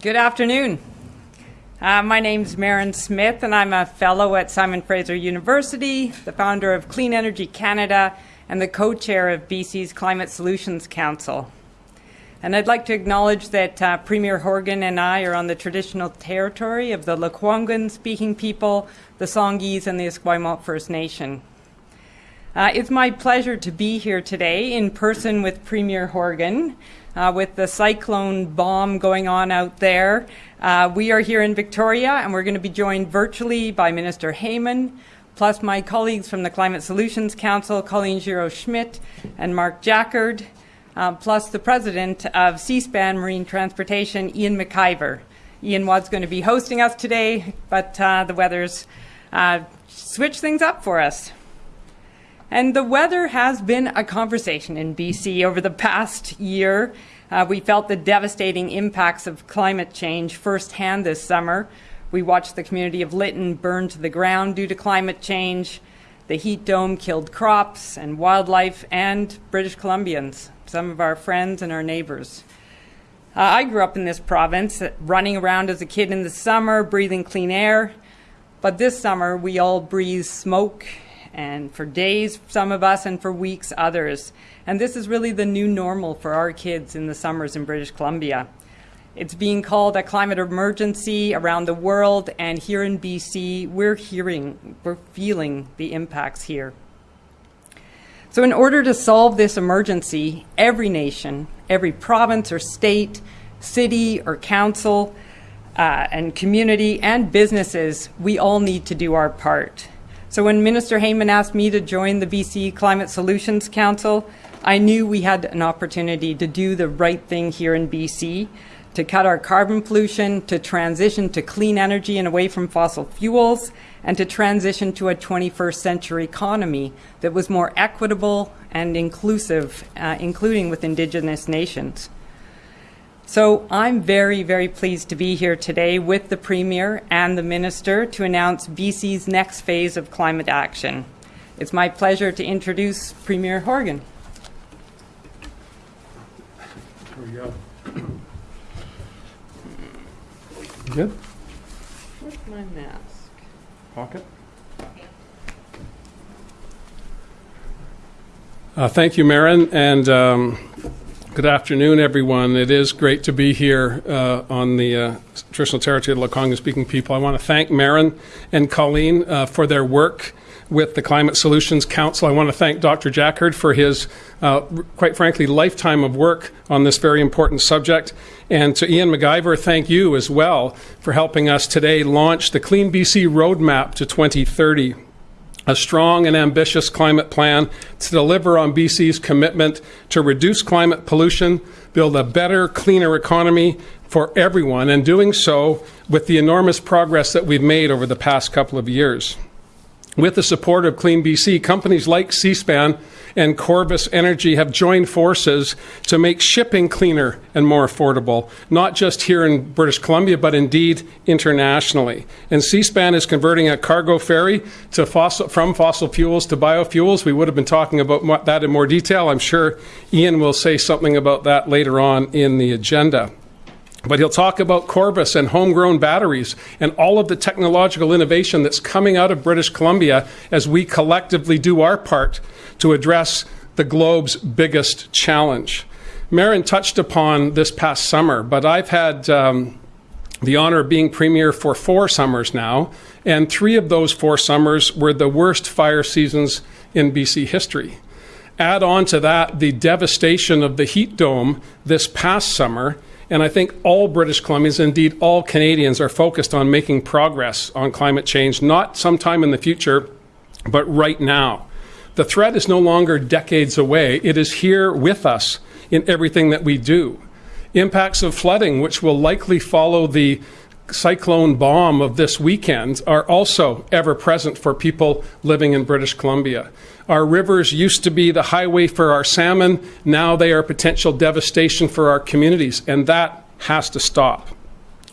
Good afternoon. Uh, my name's Merran Smith, and I'm a fellow at Simon Fraser University, the founder of Clean Energy Canada, and the co chair of BC's Climate Solutions Council. And I'd like to acknowledge that uh, Premier Horgan and I are on the traditional territory of the Lekwungen speaking people, the Songhees, and the Esquimalt First Nation. Uh, it's my pleasure to be here today in person with Premier Horgan uh, with the cyclone bomb going on out there. Uh, we are here in Victoria and we're going to be joined virtually by Minister Heyman, plus my colleagues from the Climate Solutions Council, Colleen Giroux Schmidt and Mark Jaccard, uh, plus the president of Seaspan Marine Transportation, Ian McIver. Ian was going to be hosting us today, but uh, the weather's uh, switched things up for us. And the weather has been a conversation in BC over the past year. Uh, we felt the devastating impacts of climate change firsthand this summer. We watched the community of Lytton burn to the ground due to climate change. The heat dome killed crops and wildlife and British Columbians, some of our friends and our neighbors. Uh, I grew up in this province, running around as a kid in the summer, breathing clean air. But this summer, we all breathe smoke and for days, some of us, and for weeks, others. And this is really the new normal for our kids in the summers in British Columbia. It's being called a climate emergency around the world, and here in BC, we're hearing, we're feeling the impacts here. So, in order to solve this emergency, every nation, every province or state, city or council, uh, and community and businesses, we all need to do our part. So when Minister Heyman asked me to join the BC Climate Solutions Council, I knew we had an opportunity to do the right thing here in BC, to cut our carbon pollution, to transition to clean energy and away from fossil fuels, and to transition to a 21st century economy that was more equitable and inclusive, uh, including with Indigenous nations. So I'm very, very pleased to be here today with the Premier and the Minister to announce BC's next phase of climate action. It's my pleasure to introduce Premier Horgan. Here we go. Good? Where's my mask? Pocket? Uh, thank you, Merran, and um, Good afternoon, everyone. It is great to be here uh, on the uh, traditional territory of the Lekwungen speaking people. I want to thank Merran and Colleen uh, for their work with the Climate Solutions Council. I want to thank Dr. Jaccard for his, uh, quite frankly, lifetime of work on this very important subject. And to Ian McIver, thank you as well for helping us today launch the Clean BC Roadmap to 2030 a strong and ambitious climate plan to deliver on BC's commitment to reduce climate pollution, build a better, cleaner economy for everyone, and doing so with the enormous progress that we've made over the past couple of years. With the support of Clean BC, companies like Seaspan and Corvus Energy have joined forces to make shipping cleaner and more affordable, not just here in British Columbia, but indeed internationally. And Seaspan is converting a cargo ferry to fossil, from fossil fuels to biofuels. We would have been talking about that in more detail. I'm sure Ian will say something about that later on in the agenda. But he'll talk about Corvus and homegrown batteries and all of the technological innovation that's coming out of British Columbia as we collectively do our part to address the globe's biggest challenge. Merran touched upon this past summer, but I've had um, the honor of being premier for four summers now, and three of those four summers were the worst fire seasons in BC history. Add on to that the devastation of the heat dome this past summer and I think all British Columbians, indeed all Canadians, are focused on making progress on climate change, not sometime in the future, but right now. The threat is no longer decades away, it is here with us in everything that we do. Impacts of flooding, which will likely follow the cyclone bomb of this weekend, are also ever present for people living in British Columbia. Our rivers used to be the highway for our salmon. Now they are potential devastation for our communities, and that has to stop.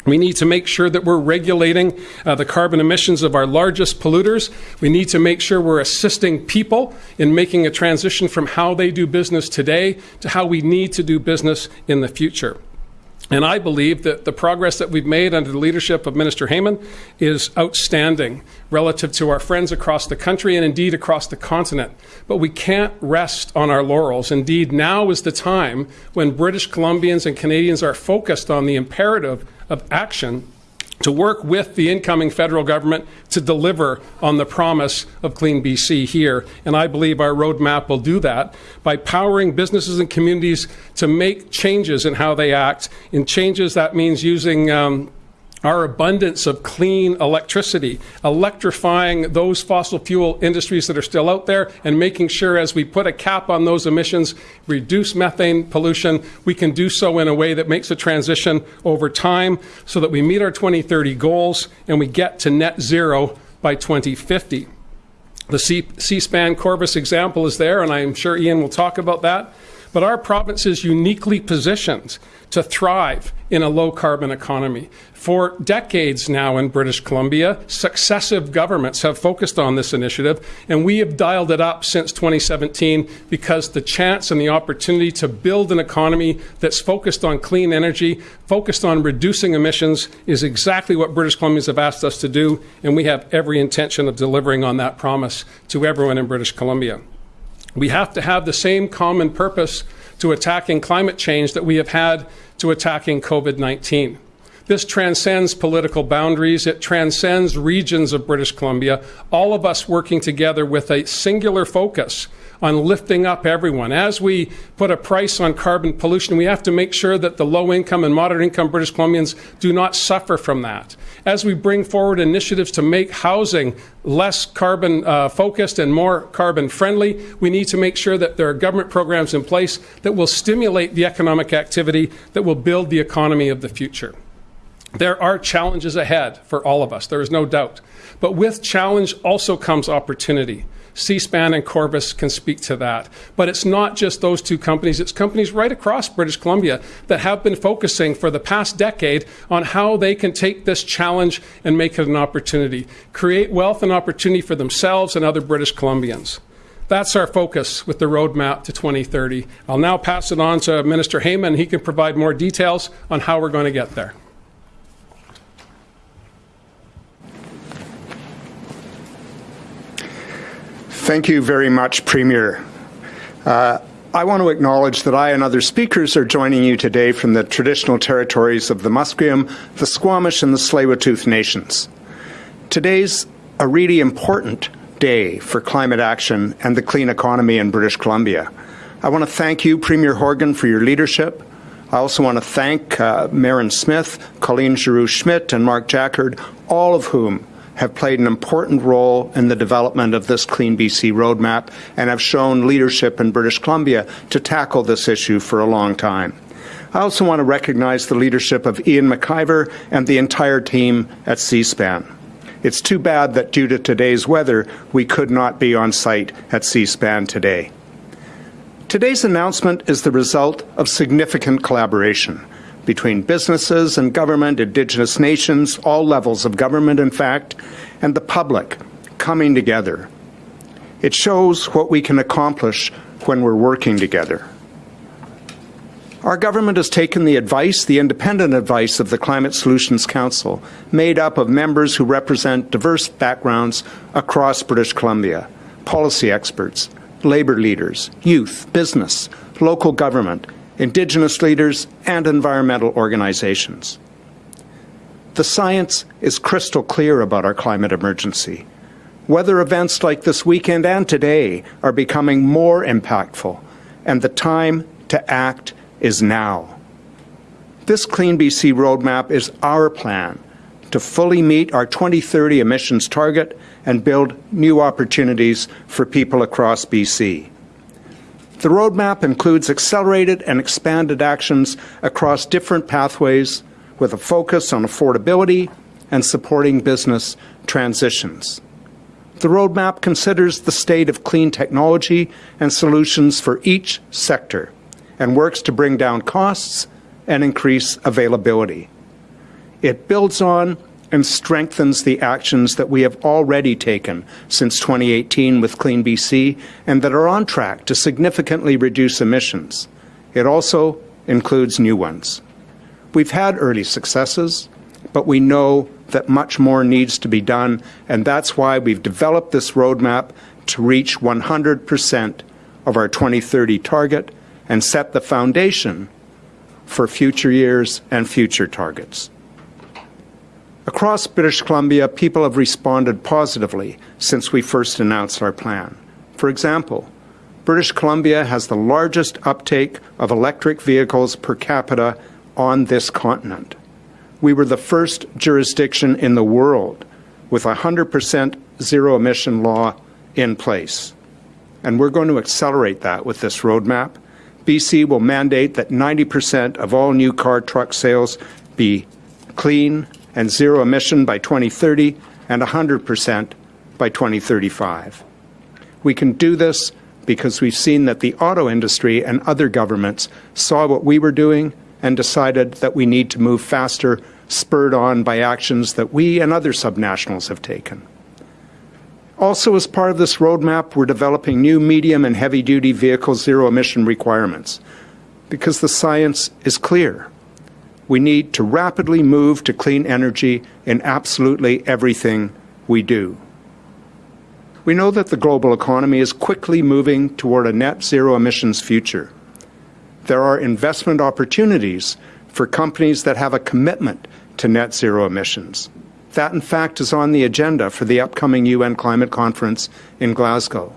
We need to make sure that we're regulating uh, the carbon emissions of our largest polluters. We need to make sure we're assisting people in making a transition from how they do business today to how we need to do business in the future. And I believe that the progress that we've made under the leadership of Minister Heyman is outstanding relative to our friends across the country and indeed across the continent. But we can't rest on our laurels. Indeed, now is the time when British Columbians and Canadians are focused on the imperative of action to work with the incoming federal government to deliver on the promise of Clean BC here. And I believe our roadmap will do that by powering businesses and communities to make changes in how they act. In changes, that means using um, our abundance of clean electricity, electrifying those fossil fuel industries that are still out there, and making sure as we put a cap on those emissions, reduce methane pollution, we can do so in a way that makes a transition over time so that we meet our 2030 goals and we get to net zero by 2050. The Seaspan Corvus example is there, and I'm sure Ian will talk about that. But our province is uniquely positioned to thrive in a low carbon economy. For decades now in British Columbia, successive governments have focused on this initiative, and we have dialed it up since 2017 because the chance and the opportunity to build an economy that's focused on clean energy, focused on reducing emissions, is exactly what British Columbians have asked us to do, and we have every intention of delivering on that promise to everyone in British Columbia. We have to have the same common purpose to attacking climate change that we have had to attacking COVID 19. This transcends political boundaries. It transcends regions of British Columbia, all of us working together with a singular focus on lifting up everyone. As we put a price on carbon pollution, we have to make sure that the low income and moderate income British Columbians do not suffer from that. As we bring forward initiatives to make housing less carbon uh, focused and more carbon friendly, we need to make sure that there are government programs in place that will stimulate the economic activity that will build the economy of the future. There are challenges ahead for all of us, there is no doubt. But with challenge also comes opportunity. Seaspan and Corvus can speak to that. But it's not just those two companies, it's companies right across British Columbia that have been focusing for the past decade on how they can take this challenge and make it an opportunity, create wealth and opportunity for themselves and other British Columbians. That's our focus with the roadmap to 2030. I'll now pass it on to Minister Heyman. He can provide more details on how we're going to get there. Thank you very much, Premier. Uh, I want to acknowledge that I and other speakers are joining you today from the traditional territories of the Musqueam, the Squamish, and the Tsleil-Waututh nations. Today's a really important day for climate action and the clean economy in British Columbia. I want to thank you, Premier Horgan, for your leadership. I also want to thank uh, Smith, Colleen Giroux Schmidt, and Mark Jaccard, all of whom have played an important role in the development of this Clean BC roadmap and have shown leadership in British Columbia to tackle this issue for a long time. I also want to recognize the leadership of Ian McIver and the entire team at Seaspan. It's too bad that due to today's weather, we could not be on site at Seaspan today. Today's announcement is the result of significant collaboration between businesses and government, Indigenous nations, all levels of government, in fact, and the public coming together. It shows what we can accomplish when we're working together. Our government has taken the advice, the independent advice of the Climate Solutions Council, made up of members who represent diverse backgrounds across British Columbia, policy experts, labour leaders, youth, business, local government, Indigenous leaders, and environmental organizations. The science is crystal clear about our climate emergency. Weather events like this weekend and today are becoming more impactful, and the time to act is now. This Clean BC roadmap is our plan to fully meet our 2030 emissions target and build new opportunities for people across BC. The roadmap includes accelerated and expanded actions across different pathways with a focus on affordability and supporting business transitions. The roadmap considers the state of clean technology and solutions for each sector and works to bring down costs and increase availability. It builds on and strengthens the actions that we have already taken since 2018 with Clean BC and that are on track to significantly reduce emissions. It also includes new ones. We've had early successes, but we know that much more needs to be done, and that's why we've developed this roadmap to reach 100% of our 2030 target and set the foundation for future years and future targets. Across British Columbia, people have responded positively since we first announced our plan. For example, British Columbia has the largest uptake of electric vehicles per capita on this continent. We were the first jurisdiction in the world with a 100% zero emission law in place. And we're going to accelerate that with this roadmap. BC will mandate that 90% of all new car truck sales be clean and zero emission by 2030 and 100% by 2035. We can do this because we've seen that the auto industry and other governments saw what we were doing and decided that we need to move faster, spurred on by actions that we and other subnationals have taken. Also, as part of this roadmap, we're developing new medium and heavy duty vehicle zero emission requirements because the science is clear. We need to rapidly move to clean energy in absolutely everything we do. We know that the global economy is quickly moving toward a net zero emissions future. There are investment opportunities for companies that have a commitment to net zero emissions. That, in fact, is on the agenda for the upcoming UN climate conference in Glasgow.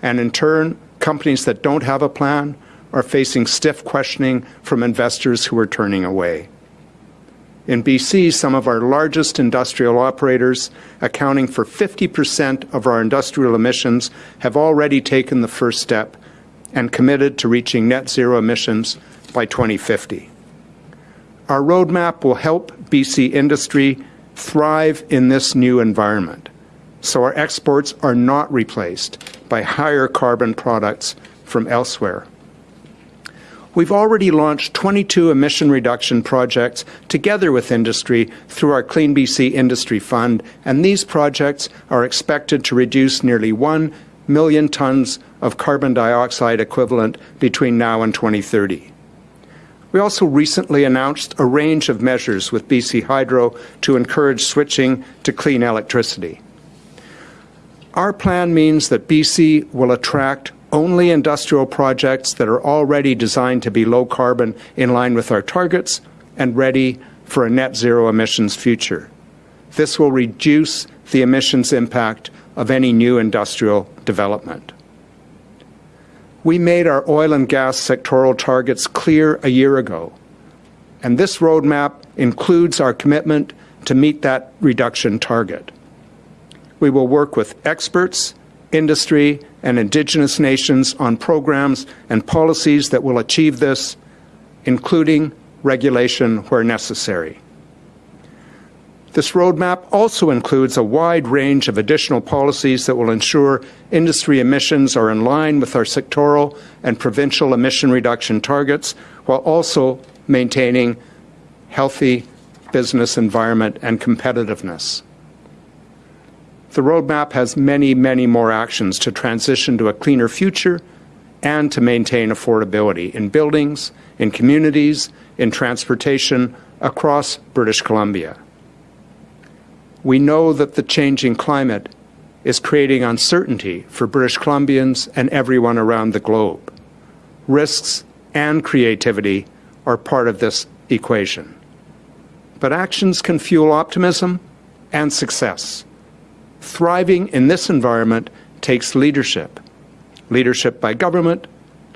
And in turn, companies that don't have a plan are facing stiff questioning from investors who are turning away. In BC, some of our largest industrial operators, accounting for 50% of our industrial emissions, have already taken the first step and committed to reaching net zero emissions by 2050. Our roadmap will help BC industry thrive in this new environment, so our exports are not replaced by higher carbon products from elsewhere. We've already launched 22 emission reduction projects together with industry through our Clean BC Industry Fund, and these projects are expected to reduce nearly 1 million tons of carbon dioxide equivalent between now and 2030. We also recently announced a range of measures with BC Hydro to encourage switching to clean electricity. Our plan means that BC will attract only industrial projects that are already designed to be low carbon in line with our targets and ready for a net zero emissions future. This will reduce the emissions impact of any new industrial development. We made our oil and gas sectoral targets clear a year ago, and this roadmap includes our commitment to meet that reduction target. We will work with experts, industry, and Indigenous nations on programs and policies that will achieve this, including regulation where necessary. This roadmap also includes a wide range of additional policies that will ensure industry emissions are in line with our sectoral and provincial emission reduction targets, while also maintaining healthy business environment and competitiveness. The roadmap has many, many more actions to transition to a cleaner future and to maintain affordability in buildings, in communities, in transportation across British Columbia. We know that the changing climate is creating uncertainty for British Columbians and everyone around the globe. Risks and creativity are part of this equation. But actions can fuel optimism and success. Thriving in this environment takes leadership leadership by government,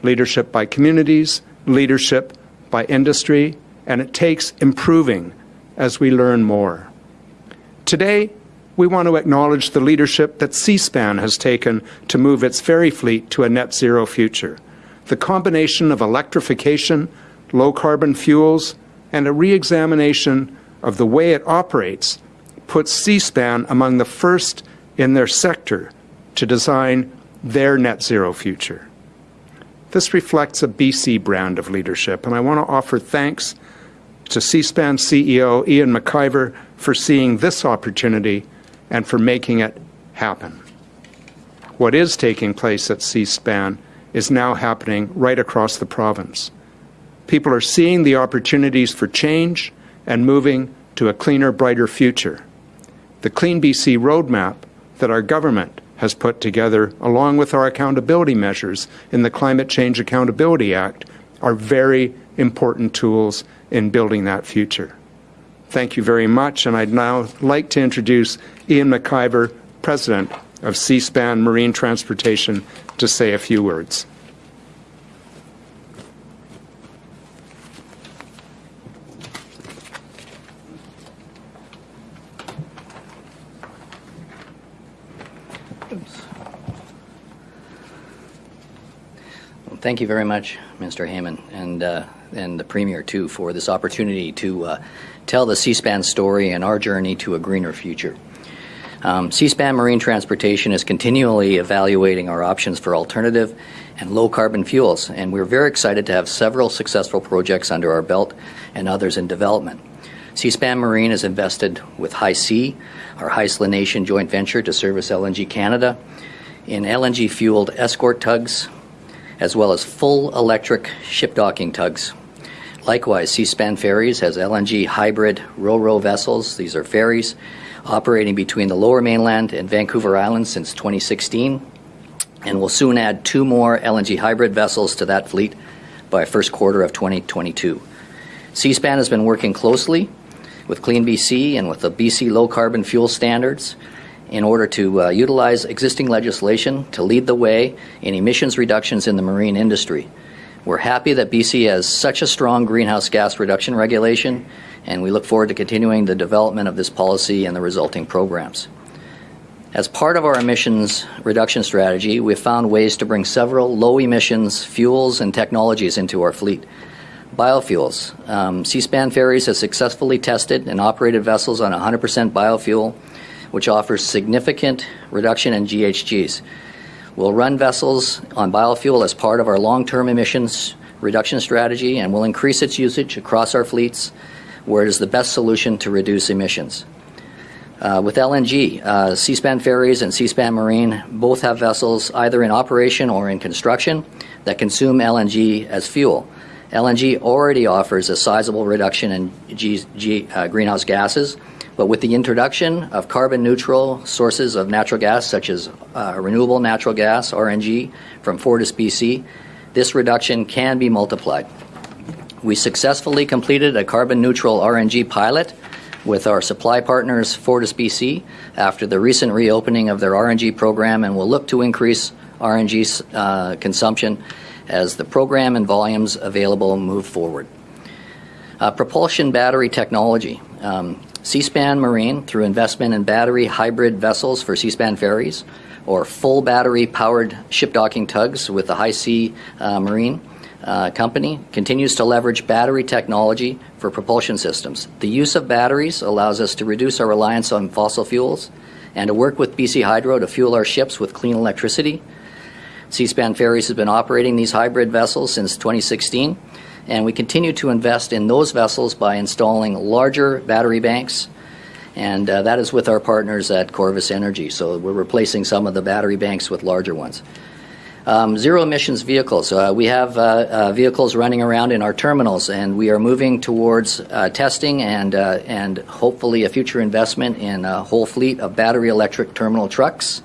leadership by communities, leadership by industry, and it takes improving as we learn more. Today, we want to acknowledge the leadership that Seaspan has taken to move its ferry fleet to a net zero future. The combination of electrification, low carbon fuels, and a re examination of the way it operates puts Seaspan among the first in their sector to design their net zero future. This reflects a BC brand of leadership, and I want to offer thanks to Seaspan CEO Ian McIver for seeing this opportunity and for making it happen. What is taking place at Seaspan is now happening right across the province. People are seeing the opportunities for change and moving to a cleaner, brighter future. The Clean BC roadmap that our government has put together, along with our accountability measures in the Climate Change Accountability Act, are very important tools in building that future. Thank you very much, and I'd now like to introduce Ian McIver, President of Seaspan Marine Transportation, to say a few words. Thank you very much, Mr. Heyman, and, uh, and the Premier, too, for this opportunity to uh, tell the Seaspan story and our journey to a greener future. Um, Seaspan Marine Transportation is continually evaluating our options for alternative and low-carbon fuels, and we're very excited to have several successful projects under our belt and others in development. Seaspan Marine is invested with HaiSea, our Haisla Nation joint venture to service LNG Canada, in LNG-fueled escort tugs, as well as full electric ship docking tugs. Likewise, Seaspan Ferries has LNG hybrid ro-ro vessels. These are ferries operating between the lower mainland and Vancouver Island since 2016, and will soon add two more LNG hybrid vessels to that fleet by first quarter of 2022. Seaspan has been working closely with Clean BC and with the BC Low Carbon Fuel Standards in order to uh, utilize existing legislation to lead the way in emissions reductions in the marine industry. We're happy that BC has such a strong greenhouse gas reduction regulation, and we look forward to continuing the development of this policy and the resulting programs. As part of our emissions reduction strategy, we've found ways to bring several low emissions fuels and technologies into our fleet. Biofuels. Um, Seaspan Ferries has successfully tested and operated vessels on 100% biofuel which offers significant reduction in GHGs. We'll run vessels on biofuel as part of our long-term emissions reduction strategy and will increase its usage across our fleets where it is the best solution to reduce emissions. Uh, with LNG, uh, Seaspan Ferries and Seaspan Marine both have vessels either in operation or in construction that consume LNG as fuel. LNG already offers a sizable reduction in G, G, uh, greenhouse gases, but with the introduction of carbon neutral sources of natural gas, such as uh, renewable natural gas, RNG, from Fortis BC, this reduction can be multiplied. We successfully completed a carbon neutral RNG pilot with our supply partners, Fortis BC, after the recent reopening of their RNG program, and will look to increase RNG uh, consumption as the program and volumes available move forward. Uh, propulsion battery technology. Um, Seaspan Marine, through investment in battery hybrid vessels for Seaspan ferries, or full battery powered ship docking tugs with the HaiSea uh, Marine uh, Company, continues to leverage battery technology for propulsion systems. The use of batteries allows us to reduce our reliance on fossil fuels and to work with BC Hydro to fuel our ships with clean electricity. Seaspan Ferries has been operating these hybrid vessels since 2016 and we continue to invest in those vessels by installing larger battery banks, and uh, that is with our partners at Corvus Energy. So we're replacing some of the battery banks with larger ones. Um, zero emissions vehicles. Uh, we have uh, uh vehicles running around in our terminals, and we are moving towards uh, testing and uh, and hopefully a future investment in a whole fleet of battery electric terminal trucks.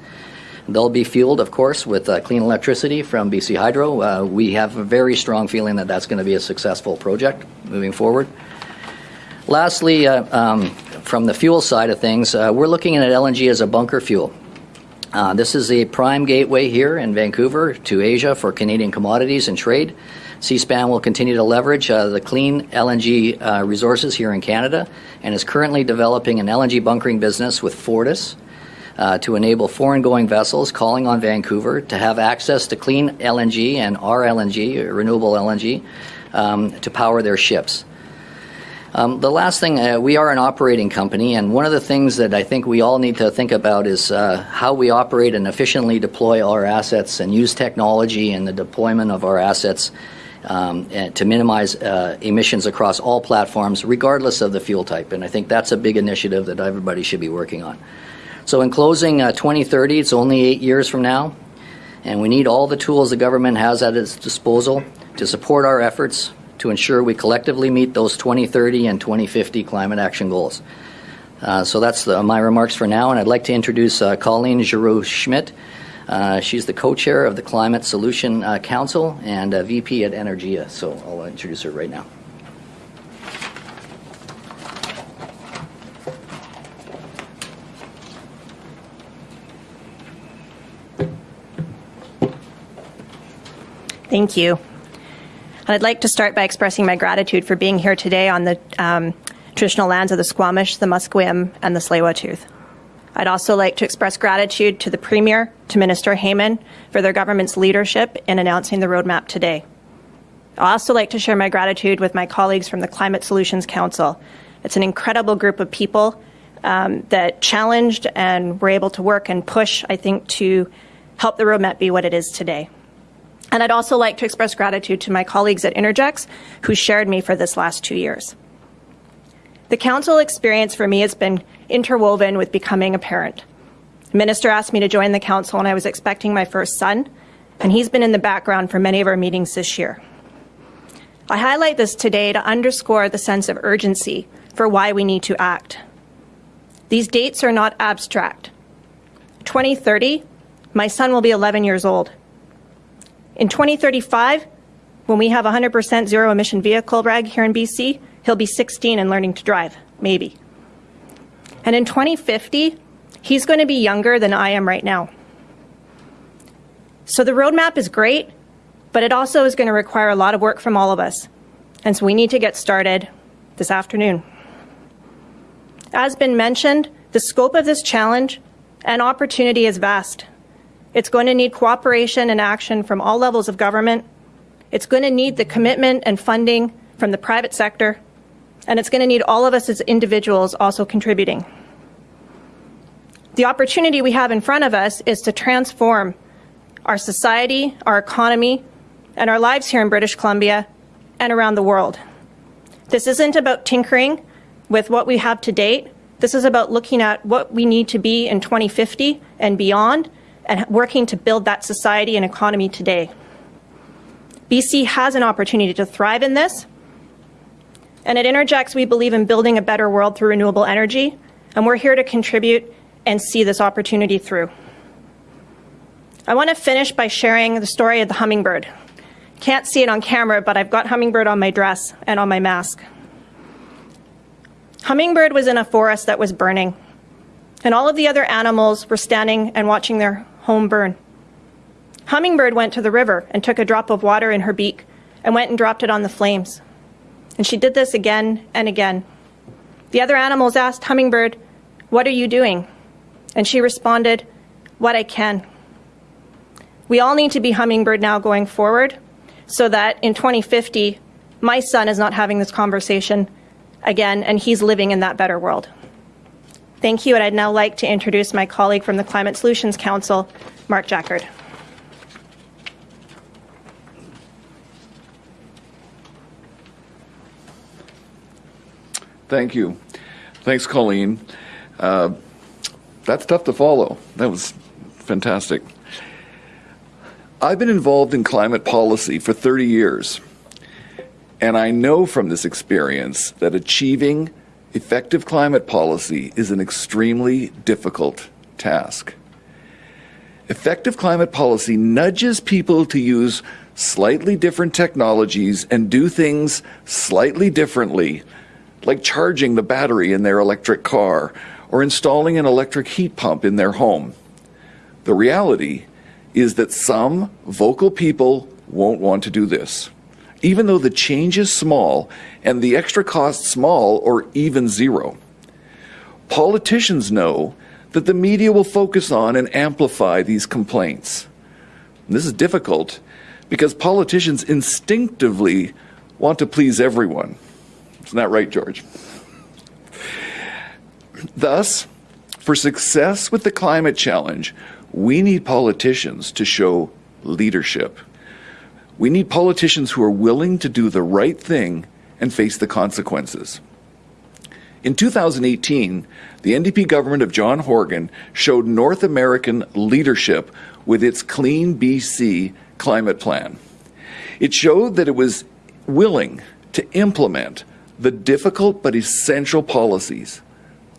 They'll be fueled, of course, with uh, clean electricity from BC Hydro. Uh, we have a very strong feeling that that's going to be a successful project moving forward. Lastly, uh, um, from the fuel side of things, uh, we're looking at LNG as a bunker fuel. Uh, this is a prime gateway here in Vancouver to Asia for Canadian commodities and trade. Seaspan will continue to leverage uh, the clean LNG resources here in Canada and is currently developing an LNG bunkering business with Fortis uh, to enable foreign going vessels calling on Vancouver to have access to clean LNG and RLNG, renewable LNG, um, to power their ships. Um, the last thing, uh, we are an operating company, and one of the things that I think we all need to think about is uh, how we operate and efficiently deploy our assets and use technology and the deployment of our assets um, to minimize uh, emissions across all platforms, regardless of the fuel type. And I think that's a big initiative that everybody should be working on. So, in closing, uh, 2030, it's only eight years from now, and we need all the tools the government has at its disposal to support our efforts to ensure we collectively meet those 2030 and 2050 climate action goals. Uh, so that's the, my remarks for now, and I'd like to introduce uh, Colleen Giroux Schmidt. Uh, she's the co-chair of the Climate Solution uh, Council and a VP at Innergex. So I'll introduce her right now. Thank you. I'd like to start by expressing my gratitude for being here today on the um, traditional lands of the Squamish, the Musqueam, and the Tsleil-Waututh. I'd also like to express gratitude to the Premier, to Minister Heyman, for their government's leadership in announcing the roadmap today. I'd also like to share my gratitude with my colleagues from the Climate Solutions Council. It's an incredible group of people um, that challenged and were able to work and push, I think, to help the roadmap be what it is today. And I'd also like to express gratitude to my colleagues at Innergex who shared me for this last two years. The council experience for me has been interwoven with becoming a parent. The minister asked me to join the council when I was expecting my first son, and he's been in the background for many of our meetings this year. I highlight this today to underscore the sense of urgency for why we need to act. These dates are not abstract. 2030, my son will be 11 years old. In 2035, when we have 100% zero emission vehicle reg here in BC, he'll be 16 and learning to drive, maybe. And in 2050, he's going to be younger than I am right now. So the roadmap is great, but it also is going to require a lot of work from all of us. And so we need to get started this afternoon. As been mentioned, the scope of this challenge and opportunity is vast. It's going to need cooperation and action from all levels of government. It's going to need the commitment and funding from the private sector. And it's going to need all of us as individuals also contributing. The opportunity we have in front of us is to transform our society, our economy, and our lives here in British Columbia and around the world. This isn't about tinkering with what we have to date. This is about looking at what we need to be in 2050 and beyond and working to build that society and economy today. BC has an opportunity to thrive in this. And at Innergex, we believe in building a better world through renewable energy, and we're here to contribute and see this opportunity through. I want to finish by sharing the story of the hummingbird. Can't see it on camera, but I've got hummingbird on my dress and on my mask. Hummingbird was in a forest that was burning, and all of the other animals were standing and watching their home burn. Hummingbird went to the river and took a drop of water in her beak and went and dropped it on the flames. And she did this again and again. The other animals asked Hummingbird, What are you doing? And she responded, What I can. We all need to be Hummingbird now going forward so that in 2050, my son is not having this conversation again and he's living in that better world. Thank you, and I'd now like to introduce my colleague from the Climate Solutions Council, Mark Jaccard. Thank you. Thanks, Colleen. Uh, that's tough to follow. That was fantastic. I've been involved in climate policy for 30 years, and I know from this experience that achieving effective climate policy is an extremely difficult task. Effective climate policy nudges people to use slightly different technologies and do things slightly differently like charging the battery in their electric car or installing an electric heat pump in their home. The reality is that some vocal people won't want to do this, even though the change is small and the extra cost small or even zero. Politicians know that the media will focus on and amplify these complaints. This is difficult because politicians instinctively want to please everyone. Isn't that right, George? Thus, for success with the climate challenge, we need politicians to show leadership. We need politicians who are willing to do the right thing and face the consequences. In 2018, the NDP government of John Horgan showed North American leadership with its Clean BC climate plan. It showed that it was willing to implement the difficult but essential policies,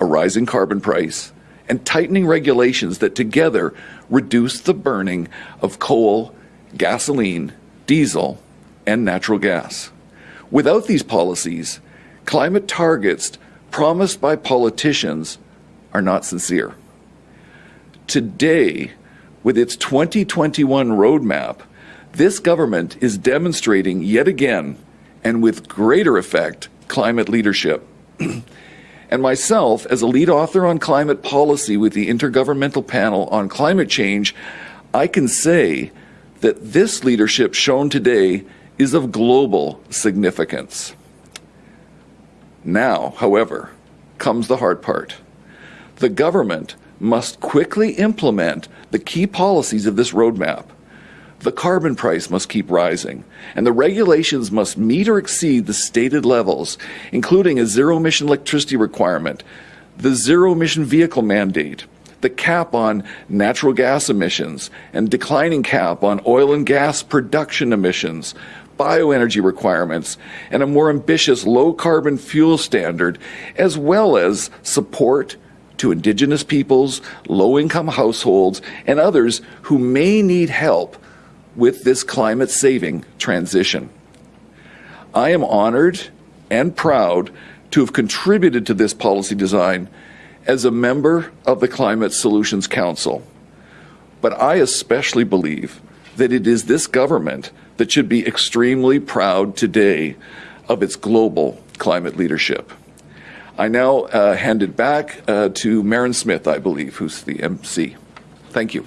a rising carbon price, and tightening regulations that together reduce the burning of coal, gasoline, diesel, and natural gas. Without these policies, climate targets promised by politicians are not sincere. Today, with its 2021 roadmap, this government is demonstrating yet again, and with greater effect, climate leadership. and myself, as a lead author on climate policy with the Intergovernmental Panel on Climate Change, I can say that this leadership shown today is of global significance. Now, however, comes the hard part. The government must quickly implement the key policies of this roadmap. The carbon price must keep rising, and the regulations must meet or exceed the stated levels, including a zero emission electricity requirement, the zero emission vehicle mandate, the cap on natural gas emissions, and declining cap on oil and gas production emissions, bioenergy requirements, and a more ambitious low carbon fuel standard, as well as support to Indigenous peoples, low income households, and others who may need help with this climate saving transition. I am honored and proud to have contributed to this policy design as a member of the Climate Solutions Council. But I especially believe that it is this government that should be extremely proud today of its global climate leadership. I now uh, hand it back uh, to Merran Smith, I believe, who's the MC. Thank you.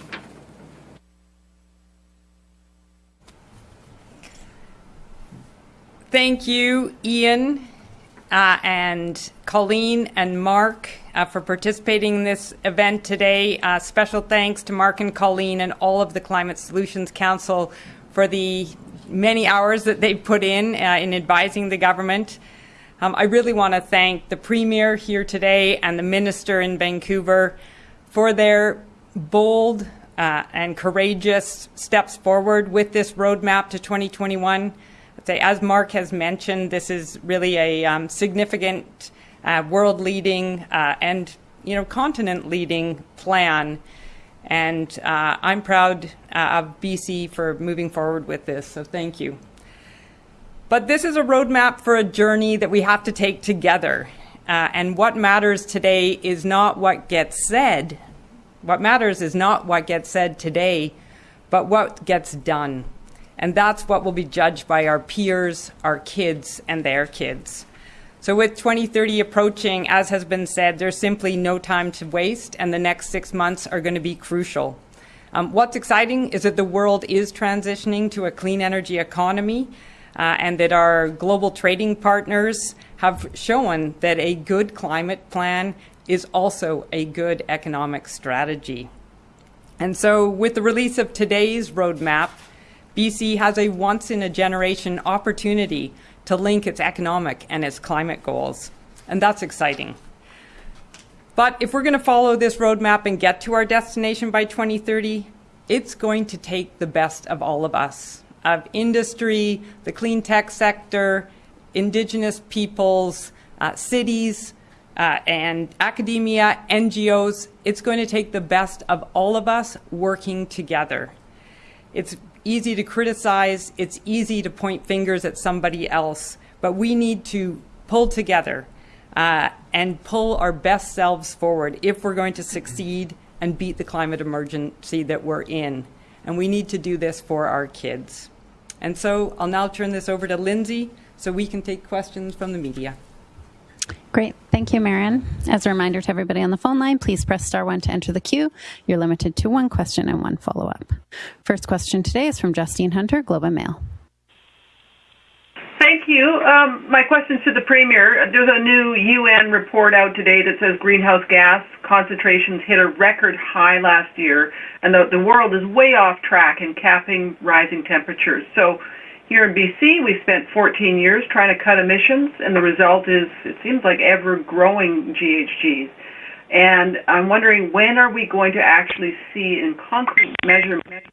Thank you, Ian, uh, and Colleen and Mark uh, for participating in this event today. Uh, special thanks to Mark and Colleen and all of the Climate Solutions Council for the many hours that they've put in uh, in advising the government. Um, I really want to thank the Premier here today and the Minister in Vancouver for their bold uh, and courageous steps forward with this roadmap to 2021. I'd say, as Mark has mentioned, this is really a um, significant uh, world-leading uh, and you know continent-leading plan. And uh, I'm proud uh, of BC for moving forward with this, so thank you. But this is a roadmap for a journey that we have to take together. Uh, and what matters today is not what gets said. What matters is not what gets said today, but what gets done. And that's what will be judged by our peers, our kids, and their kids. So, with 2030 approaching, as has been said, there's simply no time to waste, and the next six months are going to be crucial. Um, what's exciting is that the world is transitioning to a clean energy economy uh, and that our global trading partners have shown that a good climate plan is also a good economic strategy. And so, with the release of today's roadmap, BC has a once in a generation opportunity to link its economic and its climate goals. And that's exciting. But if we're going to follow this roadmap and get to our destination by 2030, it's going to take the best of all of us of industry, the clean tech sector, indigenous peoples, uh, cities, uh, and academia, NGOs. It's going to take the best of all of us working together. It's easy to criticize, it's easy to point fingers at somebody else, but we need to pull together uh, and pull our best selves forward if we're going to succeed and beat the climate emergency that we're in. And we need to do this for our kids. And so I'll now turn this over to Lindsay so we can take questions from the media. Great. Thank you, Merran. As a reminder to everybody on the phone line, please press star one to enter the queue. You're limited to one question and one follow up. First question today is from Justine Hunter, Globe and Mail. Thank you. Um, my question to the Premier. There's a new UN report out today that says greenhouse gas concentrations hit a record high last year, and the, the world is way off track in capping rising temperatures. So here in BC, we spent 14 years trying to cut emissions, and the result is, it seems like ever-growing GHGs. And I'm wondering, when are we going to actually see in concrete measurement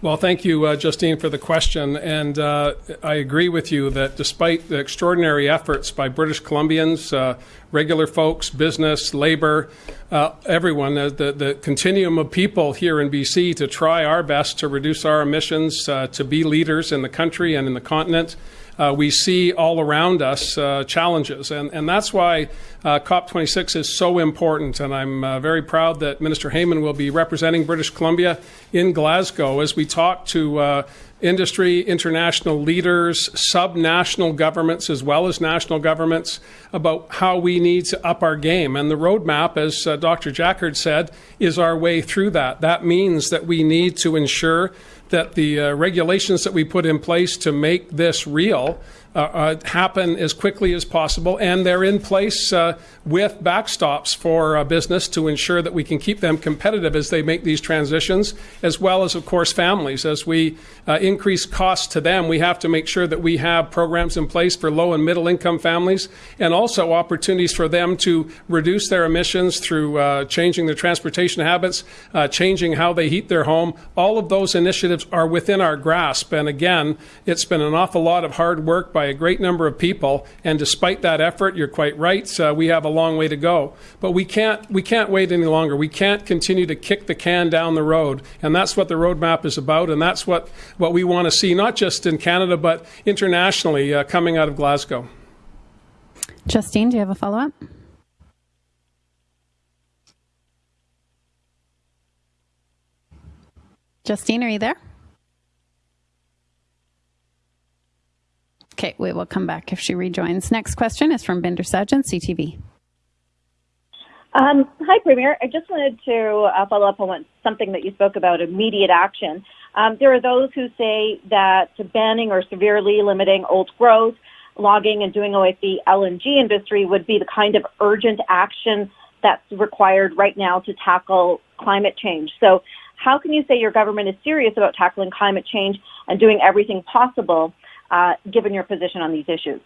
Well, thank you, uh, Justine, for the question. And uh, I agree with you that despite the extraordinary efforts by British Columbians, uh, regular folks, business, labor, uh, everyone, uh, the, the continuum of people here in BC to try our best to reduce our emissions, uh, to be leaders in the country and in the continent, uh, we see all around us uh, challenges. And, and that's why uh, COP26 is so important. And I'm uh, very proud that Minister Heyman will be representing British Columbia in Glasgow as we talk to industry, international leaders, sub-national governments, as well as national governments, about how we need to up our game. And the roadmap, as uh, Dr. Jaccard said, is our way through that. That means that we need to ensure that the uh, regulations that we put in place to make this real happen as quickly as possible, and they're in place uh, with backstops for uh, business to ensure that we can keep them competitive as they make these transitions, as well as, of course, families. As we uh, increase costs to them, we have to make sure that we have programs in place for low and middle income families, and also opportunities for them to reduce their emissions through uh, changing their transportation habits, changing how they heat their home. All of those initiatives are within our grasp, and again, it's been an awful lot of hard work by a great number of people. And despite that effort, you're quite right. Uh, we have a long way to go, but we can't we can't wait any longer. We can't continue to kick the can down the road, and that's what the roadmap is about, and that's what what we want to see, not just in Canada but internationally, uh, coming out of Glasgow. Justine, do you have a follow up? Justine, are you there? Okay, we will come back if she rejoins. Next question is from Bhinder Sajan, CTV. Um, hi, Premier. I just wanted to uh, follow up on something that you spoke about immediate action. Um, there are those who say that banning or severely limiting old growth, logging, and doing away with the LNG industry would be the kind of urgent action that's required right now to tackle climate change. So, how can you say your government is serious about tackling climate change and doing everything possible uh, given your position on these issues?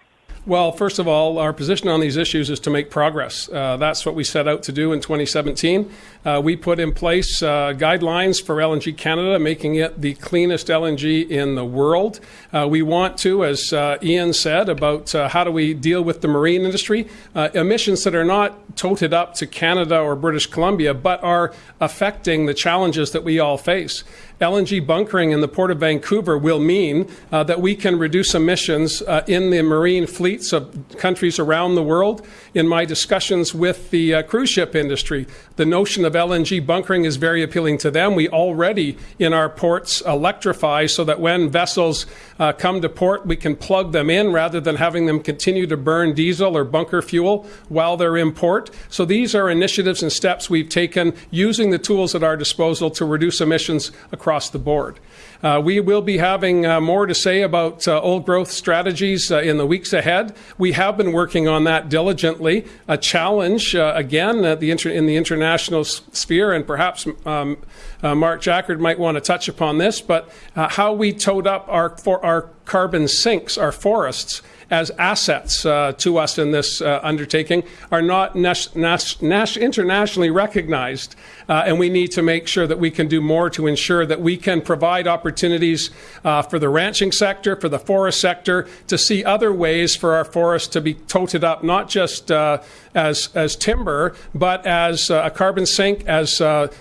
Well, first of all, our position on these issues is to make progress. Uh, that's what we set out to do in 2017. Uh, we put in place uh, guidelines for LNG Canada, making it the cleanest LNG in the world. Uh, we want to, as uh, Ian said, about uh, how do we deal with the marine industry, emissions that are not toted up to Canada or British Columbia, but are affecting the challenges that we all face. LNG bunkering in the Port of Vancouver will mean uh, that we can reduce emissions uh, in the marine fleets of countries around the world. In my discussions with the uh, cruise ship industry, the notion of LNG bunkering is very appealing to them. We already, in our ports, electrify so that when vessels uh, come to port, we can plug them in rather than having them continue to burn diesel or bunker fuel while they're in port. So these are initiatives and steps we've taken using the tools at our disposal to reduce emissions across across the board. Uh, we will be having uh, more to say about uh, old growth strategies uh, in the weeks ahead. We have been working on that diligently. A challenge, uh, again, the inter- in the international sphere, and perhaps um, uh, Mark Jaccard might want to touch upon this, but how we tote up our, for our carbon sinks, our forests, as assets uh, to us in this uh, undertaking are not nas- nas- internationally recognized. Uh, and we need to make sure that we can do more to ensure that we can provide opportunities uh, for the ranching sector, for the forest sector, to see other ways for our forests to be toted up, not just uh, as, as timber, but as uh, a carbon sink, as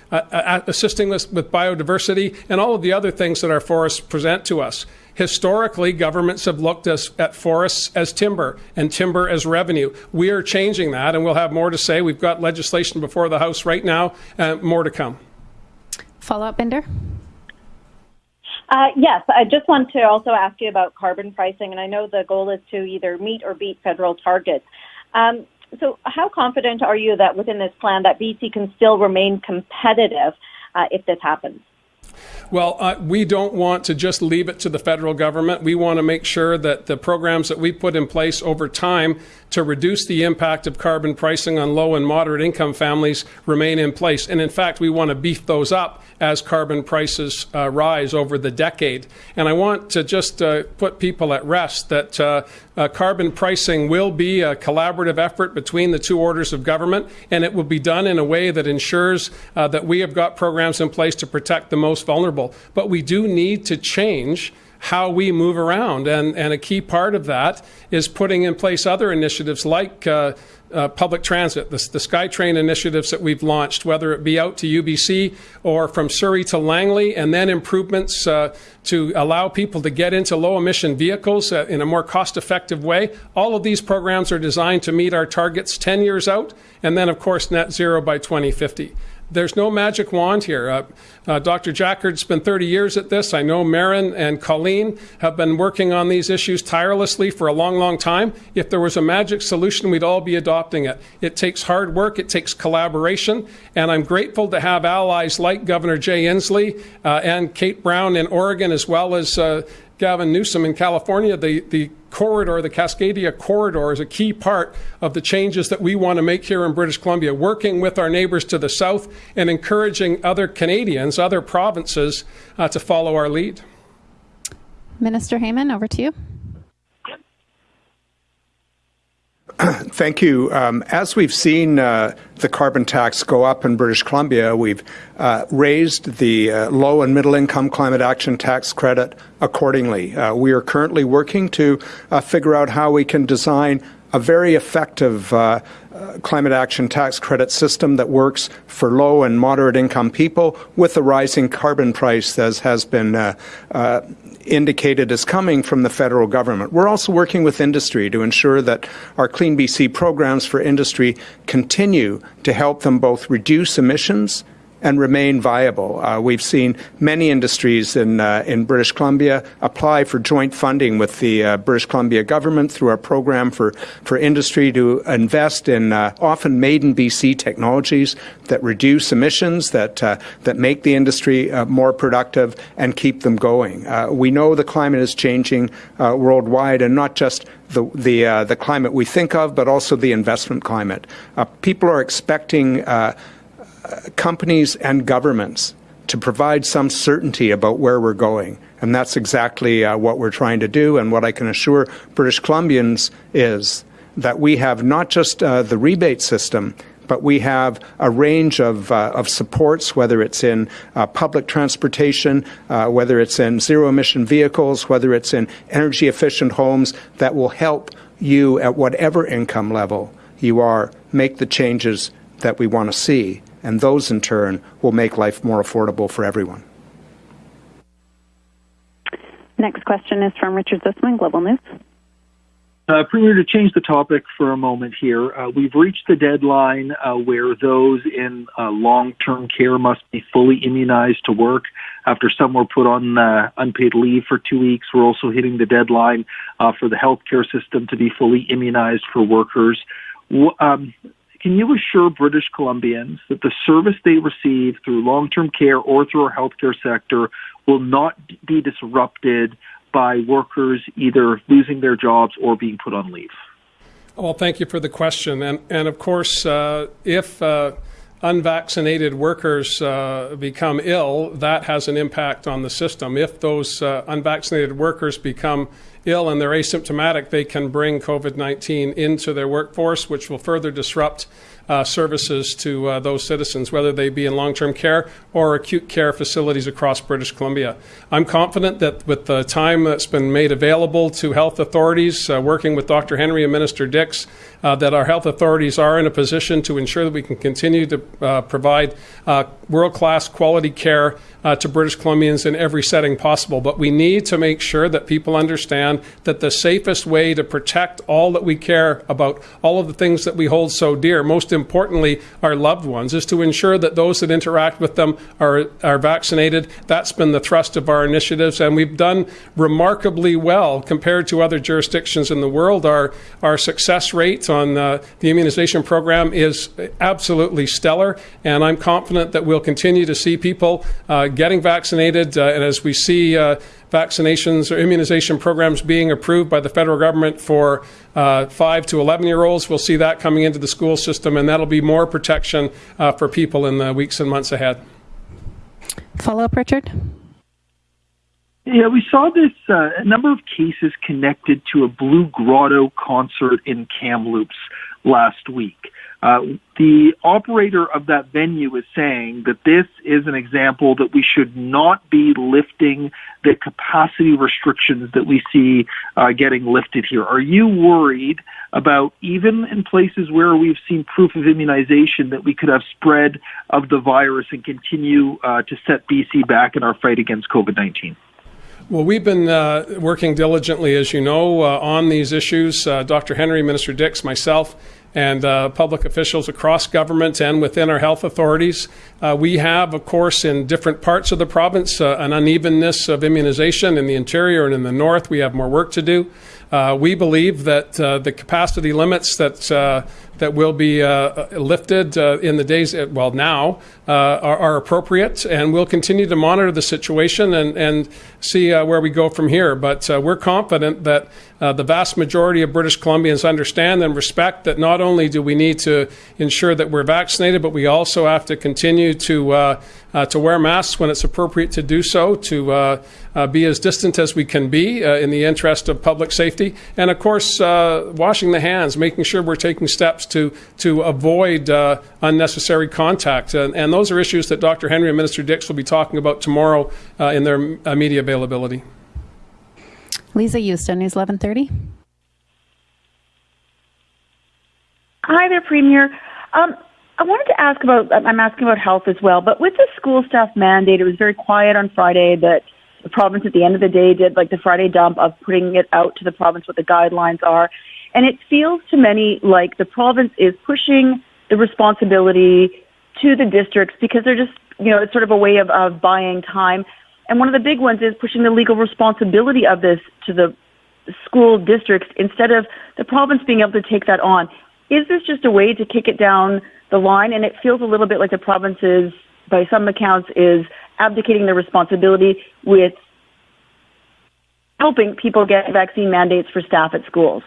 assisting us with biodiversity, and all of the other things that our forests present to us. Historically, governments have looked as, at forests as timber and timber as revenue. We are changing that, and we'll have more to say. We've got legislation before the House right now, and more to come. Follow up, Bhinder? Uh, yes, I just want to also ask you about carbon pricing, and I know the goal is to either meet or beat federal targets. Um, so, how confident are you that within this plan that BC can still remain competitive uh, if this happens? Well, uh, we don't want to just leave it to the federal government. We want to make sure that the programs that we put in place over time to reduce the impact of carbon pricing on low and moderate income families remain in place. And in fact, we want to beef those up as carbon prices uh, rise over the decade. And I want to just uh, put people at rest that uh, uh carbon pricing will be a collaborative effort between the two orders of government, and it will be done in a way that ensures uh, that we have got programs in place to protect the most vulnerable But we do need to change how we move around. And, and a key part of that is putting in place other initiatives like uh, uh, public transit, the, the SkyTrain initiatives that we've launched, whether it be out to UBC or from Surrey to Langley, and then improvements uh, to allow people to get into low emission vehicles uh, in a more cost effective way. All of these programs are designed to meet our targets 10 years out, and then, of course, net zero by 2050 there's no magic wand here. Uh, uh, Dr. Jaccard's been 30 years at this. I know Merran and Colleen have been working on these issues tirelessly for a long, long time. If there was a magic solution, we'd all be adopting it. It takes hard work, it takes collaboration, and I'm grateful to have allies like Governor Jay Inslee uh, and Kate Brown in Oregon, as well as uh, Gavin Newsom in California, the, the corridor, the Cascadia corridor, is a key part of the changes that we want to make here in British Columbia, working with our neighbours to the south and encouraging other Canadians, other provinces, uh, to follow our lead. Minister Heyman, over to you. Thank you. Um, as we've seen uh, the carbon tax go up in British Columbia, we've uh, raised the uh, low and middle income climate action tax credit accordingly. Uh, we are currently working to uh, figure out how we can design a very effective uh, climate action tax credit system that works for low and moderate income people with a rising carbon price as has been indicated as coming from the federal government. We're also working with industry to ensure that our Clean BC programs for industry continue to help them both reduce emissions and remain viable. Uh, we've seen many industries in uh, in British Columbia apply for joint funding with the uh, British Columbia government through our program for for industry to invest in uh, often made in BC technologies that reduce emissions, that uh, that make the industry uh, more productive and keep them going. we know the climate is changing worldwide, and not just the the, uh, the climate we think of, but also the investment climate. Uh, people are expecting uh, companies and governments to provide some certainty about where we're going. And that's exactly uh, what we're trying to do. And what I can assure British Columbians is that we have not just uh, the rebate system, but we have a range of, uh, of supports, whether it's in uh, public transportation, uh, whether it's in zero emission vehicles, whether it's in energy efficient homes, that will help you at whatever income level you are make the changes that we want to see and those in turn will make life more affordable for everyone. Next question is from Richard Zussman, Global News. Uh, Premier, to change the topic for a moment here, uh, we've reached the deadline uh, where those in uh, long-term care must be fully immunized to work. After some were put on uh, unpaid leave for two weeks, we're also hitting the deadline uh, for the healthcare system to be fully immunized for workers. Um, can you assure British Columbians that the service they receive through long term care or through our healthcare sector will not be disrupted by workers either losing their jobs or being put on leave? Well, thank you for the question. And, and of course, uh, if uh, unvaccinated workers uh, become ill, that has an impact on the system. If those uh, unvaccinated workers become ill and they're asymptomatic, they can bring COVID 19 into their workforce, which will further disrupt uh, services to uh, those citizens, whether they be in long term care or acute care facilities across British Columbia. I'm confident that with the time that's been made available to health authorities, uh, working with Dr. Henry and Minister Dix, uh, that our health authorities are in a position to ensure that we can continue to uh, provide uh, world class quality care to British Columbians in every setting possible. But we need to make sure that people understand that the safest way to protect all that we care about, all of the things that we hold so dear, most importantly, our loved ones, is to ensure that those that interact with them are, are vaccinated. That's been the thrust of our initiatives, and we've done remarkably well compared to other jurisdictions in the world. Our, our success rate on uh, the immunization program is absolutely stellar, and I'm confident that we'll continue to see people uh, getting vaccinated. Uh, and as we see uh, vaccinations or immunization programs being approved by the federal government for uh, 5 to 11 year olds, we'll see that coming into the school system, and that'll be more protection uh, for people in the weeks and months ahead. Follow up, Richard? Yeah, we saw this uh, a number of cases connected to a Blue Grotto concert in Kamloops last week. Uh, the operator of that venue is saying that this is an example that we should not be lifting the capacity restrictions that we see uh, getting lifted here. Are you worried about even in places where we've seen proof of immunization that we could have spread of the virus and continue uh, to set BC back in our fight against COVID 19? Well, we've been uh, working diligently, as you know, uh, on these issues. Uh, Dr. Henry, Minister Dix, myself, and uh, public officials across government and within our health authorities. Uh, we have, of course, in different parts of the province, uh, an unevenness of immunization in the interior and in the north. We have more work to do. Uh, we believe that uh, the capacity limits that uh, that will be uh, lifted uh, in the days, well, now, uh, are, are, appropriate, and we'll continue to monitor the situation and, and see where we go from here. But we're confident that the vast majority of British Columbians understand and respect that not only do we need to ensure that we're vaccinated, but we also have to continue to uh, to wear masks when it's appropriate to do so, to uh, uh, be as distant as we can be uh, in the interest of public safety, and of course, uh, washing the hands, making sure we're taking steps to, to avoid uh, unnecessary contact. And, and, those are issues that Dr. Henry and Minister Dix will be talking about tomorrow in their media availability. Lisa Houston, News 1130. Hi there, Premier. Um, I wanted to ask about, I'm asking about health as well, but with the school staff mandate, it was very quiet on Friday that the province at the end of the day did like the Friday dump of putting it out to the province what the guidelines are. And it feels to many like the province is pushing the responsibility to the districts because they're just, you know, it's sort of a way of, of buying time. And one of the big ones is pushing the legal responsibility of this to the school districts instead of the province being able to take that on. Is this just a way to kick it down the line, and it feels a little bit like the province is, by some accounts, is abdicating their responsibility with helping people get vaccine mandates for staff at schools.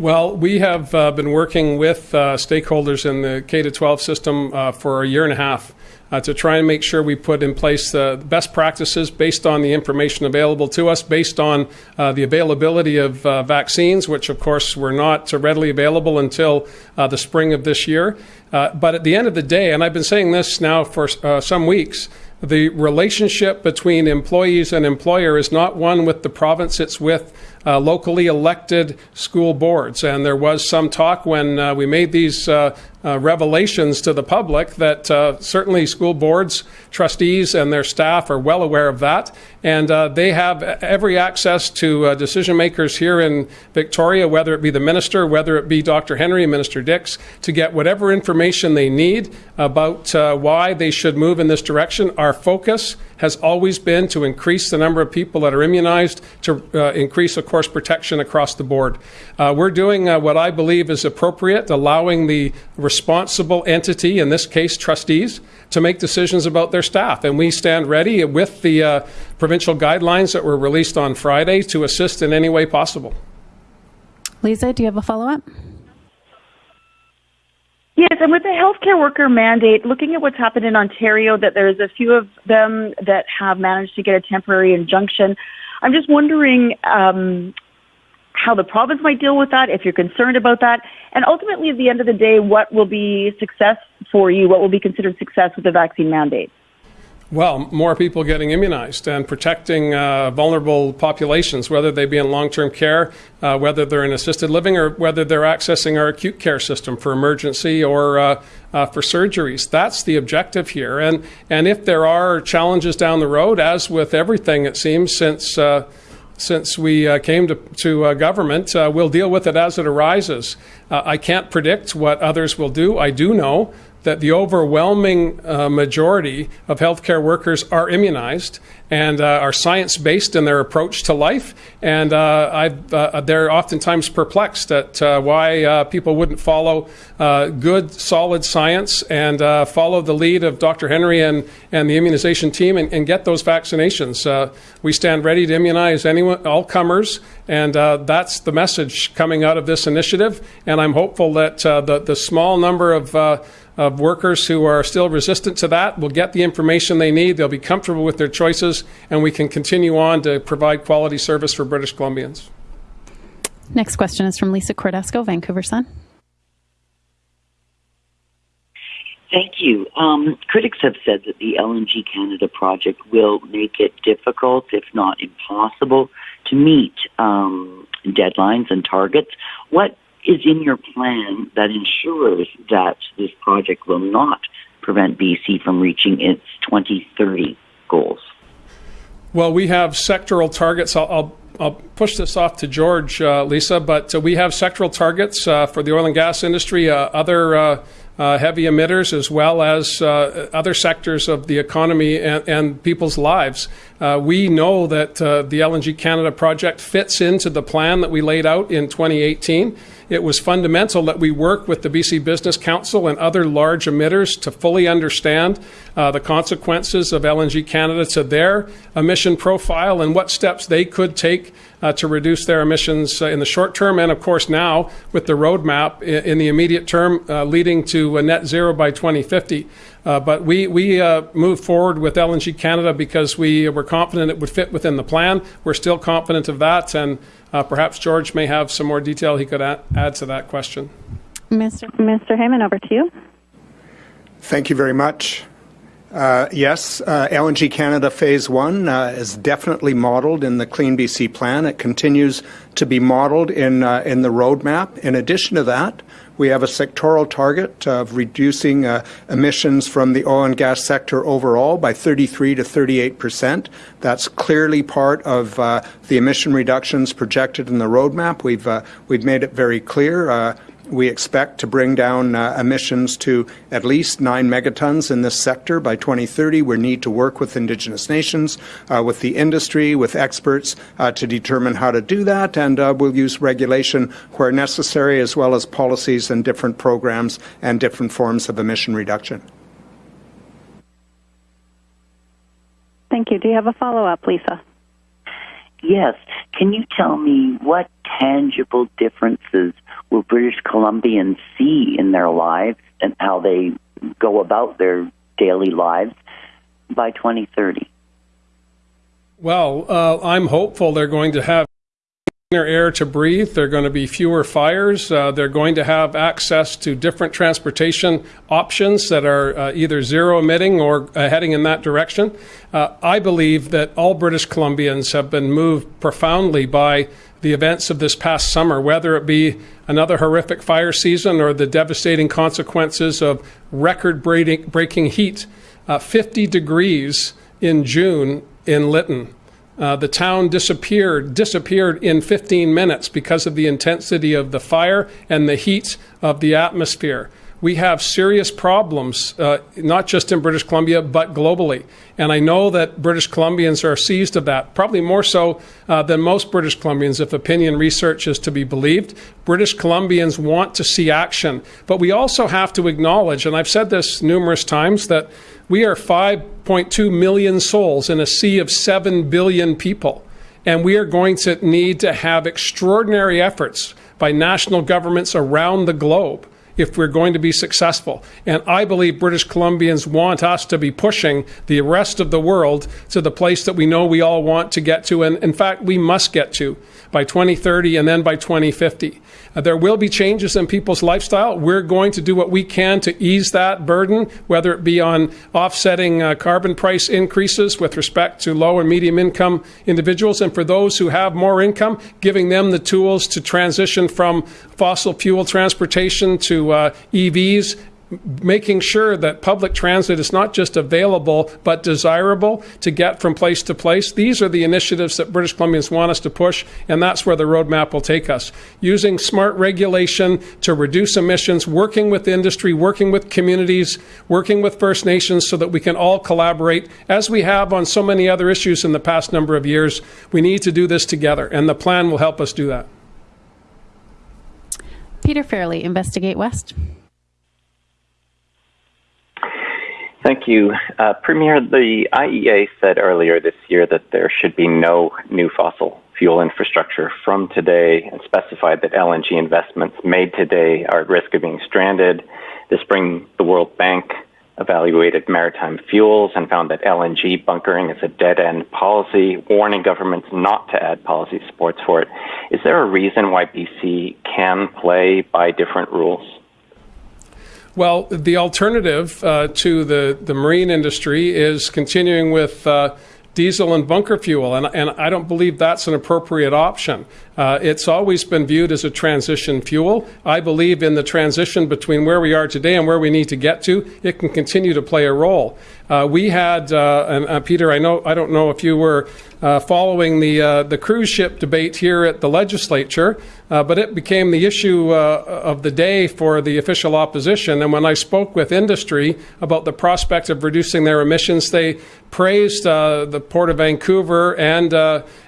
Well, we have uh, been working with uh, stakeholders in the K 12 system uh, for a year and a half uh, to try and make sure we put in place the best practices based on the information available to us, based on uh, the availability of uh, vaccines, which of course were not readily available until the spring of this year. But at the end of the day, and I've been saying this now for some weeks, the relationship between employees and employer is not one with the province, it's with uh, locally elected school boards. And there was some talk when uh, we made these uh, uh revelations to the public that uh, certainly school boards, trustees, and their staff are well aware of that. And uh, they have every access to decision makers here in Victoria, whether it be the minister, whether it be Dr. Henry Minister Dix, to get whatever information they need about why they should move in this direction. Our focus has always been to increase the number of people that are immunized, to increase, course, protection across the board. Uh, we're doing uh, what I believe is appropriate, allowing the responsible entity, in this case trustees, to make decisions about their staff. And we stand ready with the uh, provincial guidelines that were released on Friday to assist in any way possible. Lisa, do you have a follow up? Yes, and with the healthcare worker mandate, looking at what's happened in Ontario, that there's a few of them that have managed to get a temporary injunction. I'm just wondering um, how the province might deal with that, if you're concerned about that, and ultimately, at the end of the day, what will be success for you? What will be considered success with the vaccine mandate? Well, more people getting immunized and protecting uh, vulnerable populations, whether they be in long term care, uh, whether they're in assisted living, or whether they're accessing our acute care system for emergency or uh, uh for surgeries. That's the objective here. And, and if there are challenges down the road, as with everything, it seems, since uh, since we uh, came to, to uh, government. Uh, we'll deal with it as it arises. I can't predict what others will do. I do know that the overwhelming uh, majority of healthcare workers are immunized and uh, are science based in their approach to life. And uh, uh they're oftentimes perplexed at uh, why uh, people wouldn't follow good, solid science and follow the lead of Dr. Henry and, and the immunization team and, and get those vaccinations. we stand ready to immunize anyone, all comers, and that's the message coming out of this initiative. And I'm hopeful that the, the small number of of workers who are still resistant to that will get the information they need. They'll be comfortable with their choices, and we can continue on to provide quality service for British Columbians. Next question is from Lisa Cordasco, Vancouver Sun. Thank you. Um, critics have said that the LNG Canada project will make it difficult, if not impossible, to meet um, deadlines and targets. What is in your plan that ensures that this project will not prevent BC from reaching its 2030 goals? Well, we have sectoral targets. I'll, I'll, I'll push this off to George, uh, Lisa, but uh, we have sectoral targets uh, for the oil and gas industry, uh, other uh, uh, heavy emitters, as well as other sectors of the economy and, and people's lives. We know that the LNG Canada project fits into the plan that we laid out in 2018 it was fundamental that we work with the BC Business Council and other large emitters to fully understand uh, the consequences of LNG Canada to their emission profile and what steps they could take uh, to reduce their emissions uh, in the short term, and of course now with the roadmap in, in the immediate term uh, leading to a net zero by 2050. Uh, but we, we uh, moved forward with LNG Canada because we were confident it would fit within the plan. We're still confident of that, and uh, perhaps George may have some more detail he could add, add to that question. Mr. Mr. Heyman, over to you. Thank you very much. Uh, yes, uh, LNG Canada Phase 1 uh, is definitely modeled in the Clean BC plan. It continues to be modeled in, uh, in the roadmap. In addition to that, we have a sectoral target of reducing uh, emissions from the oil and gas sector overall by 33 to 38 percent. That's clearly part of the emission reductions projected in the roadmap. We've, we've made it very clear we expect to bring down uh, emissions to at least 9 megatons in this sector by 2030. We need to work with Indigenous nations, uh, with the industry, with experts uh, to determine how to do that, and uh, we'll use regulation where necessary, as well as policies and different programs and different forms of emission reduction. Thank you. Do you have a follow up, Lisa? Yes. Can you tell me what tangible differences will British Columbians see in their lives and how they go about their daily lives by 2030? Well, uh, I'm hopeful they're going to have cleaner air to breathe. There are going to be fewer fires. Uh, they're going to have access to different transportation options that are uh, either zero emitting or uh, heading in that direction. Uh, I believe that all British Columbians have been moved profoundly by the events of this past summer, whether it be another horrific fire season or the devastating consequences of record breaking heat. Uh, 50 degrees in June in Lytton. Uh, the town disappeared disappeared in 15 minutes because of the intensity of the fire and the heat of the atmosphere. We have serious problems, uh, not just in British Columbia, but globally. And I know that British Columbians are seized of that, probably more so uh, than most British Columbians, if opinion research is to be believed. British Columbians want to see action. But we also have to acknowledge, and I've said this numerous times, that we are 5.2 million souls in a sea of 7 billion people. And we are going to need to have extraordinary efforts by national governments around the globe if we're going to be successful. And I believe British Columbians want us to be pushing the rest of the world to the place that we know we all want to get to. And in fact, we must get to by 2030 and then by 2050. Uh, there will be changes in people's lifestyle. We're going to do what we can to ease that burden, whether it be on offsetting uh, carbon price increases with respect to low and medium income individuals, and for those who have more income, giving them the tools to transition from fossil fuel transportation to uh, EVs making sure that public transit is not just available but desirable to get from place to place. These are the initiatives that British Columbians want us to push, and that's where the roadmap will take us. Using smart regulation to reduce emissions, working with industry, working with communities, working with First Nations so that we can all collaborate as we have on so many other issues in the past number of years. We need to do this together, and the plan will help us do that. Peter Fairley, Investigate West. Thank you. Uh, Premier, the IEA said earlier this year that there should be no new fossil fuel infrastructure from today and specified that LNG investments made today are at risk of being stranded. This spring, the World Bank evaluated maritime fuels and found that LNG bunkering is a dead end policy, warning governments not to add policy supports for it. Is there a reason why BC can play by different rules? Well, the alternative uh, to the, the marine industry is continuing with uh, diesel and bunker fuel, and, and I don't believe that's an appropriate option. Uh, it's always been viewed as a transition fuel. I believe in the transition between where we are today and where we need to get to. It can continue to play a role. Uh, we had, uh, and uh, Peter, I know, I don't know if you were uh, following the uh, the cruise ship debate here at the legislature, but it became the issue of the day for the official opposition. And when I spoke with industry about the prospect of reducing their emissions, they praised the Port of Vancouver and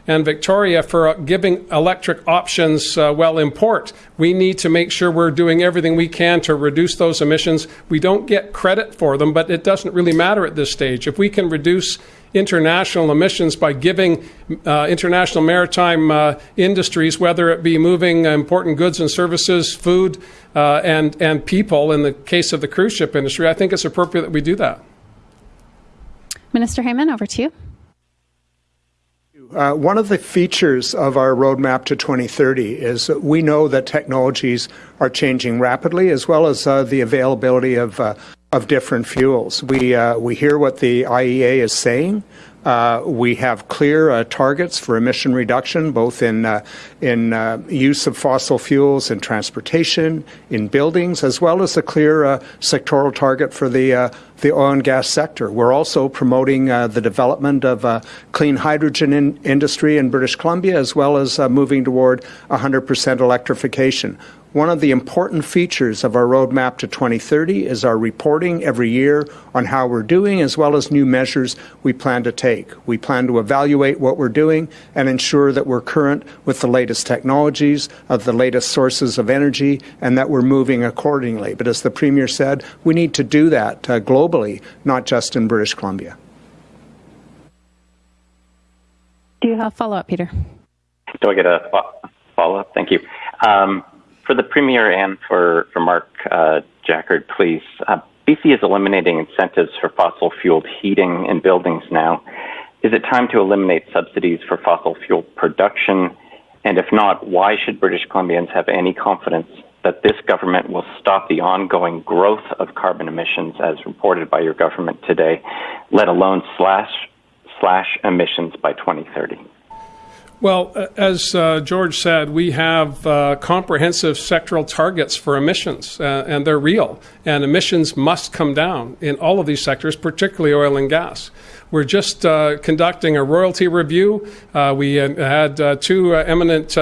and Victoria for giving electric options uh, well in port. We need to make sure we're doing everything we can to reduce those emissions. We don't get credit for them, but it doesn't really matter at this stage. If we can reduce international emissions by giving uh, international maritime uh, industries, whether it be moving important goods and services, food, uh, and, and people, in the case of the cruise ship industry, I think it's appropriate that we do that. Minister Heyman, over to you. Uh, one of the features of our roadmap to 2030 is that we know that technologies are changing rapidly, as well as uh, the availability of uh, of different fuels. We uh, we hear what the IEA is saying. Uh, we have clear uh, targets for emission reduction, both in uh, in uh, use of fossil fuels in transportation, in buildings, as well as a clear uh, sectoral target for the the oil and gas sector. We're also promoting the development of a clean hydrogen in industry in British Columbia, as well as moving toward 100% electrification. One of the important features of our roadmap to 2030 is our reporting every year on how we're doing, as well as new measures we plan to take. We plan to evaluate what we're doing and ensure that we're current with the latest technologies, of the latest sources of energy, and that we're moving accordingly. But as the Premier said, we need to do that uh, globally, not just in British Columbia. Do you have a follow up, Peter? Do I get a follow up? Thank you. Um, for the Premier and for, for Mark uh, Jaccard, please. Uh, BC is eliminating incentives for fossil fueled heating in buildings now. Is it time to eliminate subsidies for fossil fuel production? And if not, why should British Columbians have any confidence that this government will stop the ongoing growth of carbon emissions as reported by your government today, let alone slash, slash emissions by 2030? Well, as uh, George said, we have uh, comprehensive sectoral targets for emissions, uh, and they're real. And emissions must come down in all of these sectors, particularly oil and gas. We're just uh, conducting a royalty review. Uh, we had uh, two eminent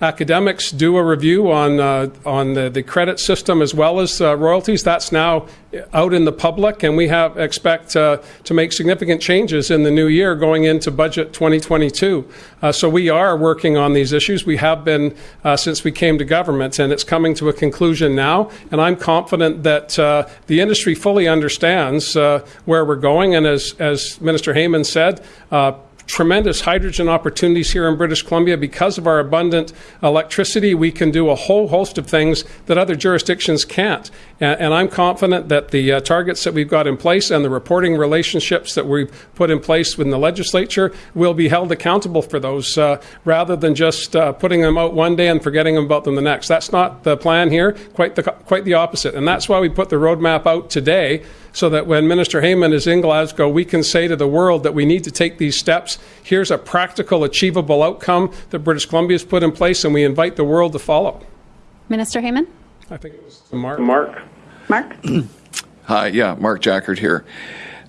academics do a review on uh, on the, the, credit system as well as uh, royalties. That's now out in the public, and we have expect uh, to make significant changes in the new year going into budget 2022. Uh, so we are working on these issues. We have been uh, since we came to government, and it's coming to a conclusion now. And I'm confident that uh, the industry fully understands where we're going. And as as Minister Heyman said tremendous hydrogen opportunities here in British Columbia. Because of our abundant electricity, we can do a whole host of things that other jurisdictions can't. And, and I'm confident that the uh, targets that we've got in place and the reporting relationships that we've put in place within the legislature will be held accountable for those uh, rather than just uh, putting them out one day and forgetting about them the next. That's not the plan here, quite the, quite the opposite. And that's why we put the roadmap out today so that when Minister Heyman is in Glasgow, we can say to the world that we need to take these steps. Here's a practical, achievable outcome that British Columbia has put in place, and we invite the world to follow. Minister Heyman? I think it was Mark. Mark. Mark? Hi, yeah, Mark Jaccard here.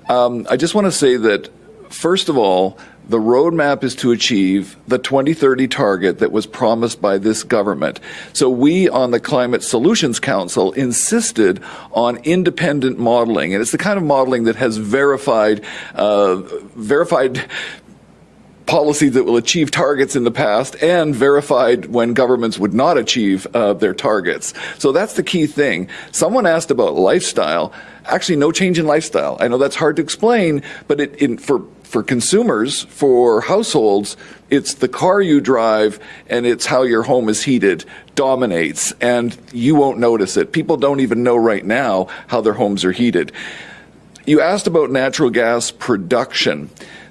Um, I just want to say that, first of all, the roadmap is to achieve the 2030 target that was promised by this government. So we on the Climate Solutions Council insisted on independent modeling, and it's the kind of modeling that has verified uh, verified policies that will achieve targets in the past and verified when governments would not achieve uh, their targets. So that's the key thing. Someone asked about lifestyle. Actually, no change in lifestyle. I know that's hard to explain, but it, in, for for consumers, for households, it's the car you drive and it's how your home is heated dominates, and you won't notice it. People don't even know right now how their homes are heated. you asked about natural gas production.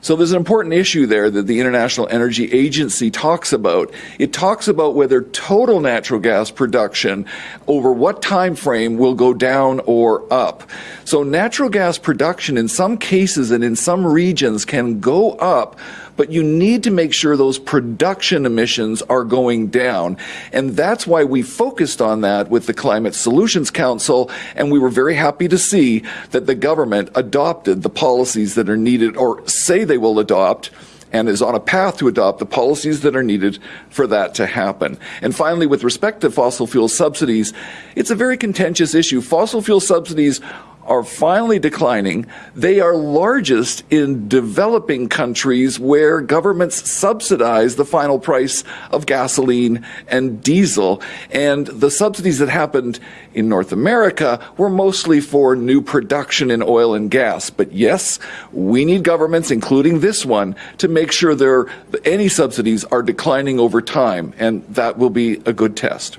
So there's an important issue there that the International Energy Agency talks about. It talks about whether total natural gas production over what time frame will go down or up. So natural gas production in some cases and in some regions can go up but you need to make sure those production emissions are going down. And that's why we focused on that with the Climate Solutions Council, and we were very happy to see that the government adopted the policies that are needed or say they will adopt and is on a path to adopt the policies that are needed for that to happen. And finally, with respect to fossil fuel subsidies, it's a very contentious issue. Fossil fuel subsidies are finally declining. They are largest in developing countries where governments subsidize the final price of gasoline and diesel. And the subsidies that happened in North America were mostly for new production in oil and gas. But yes, we need governments, including this one, to make sure there any subsidies are declining over time. And that will be a good test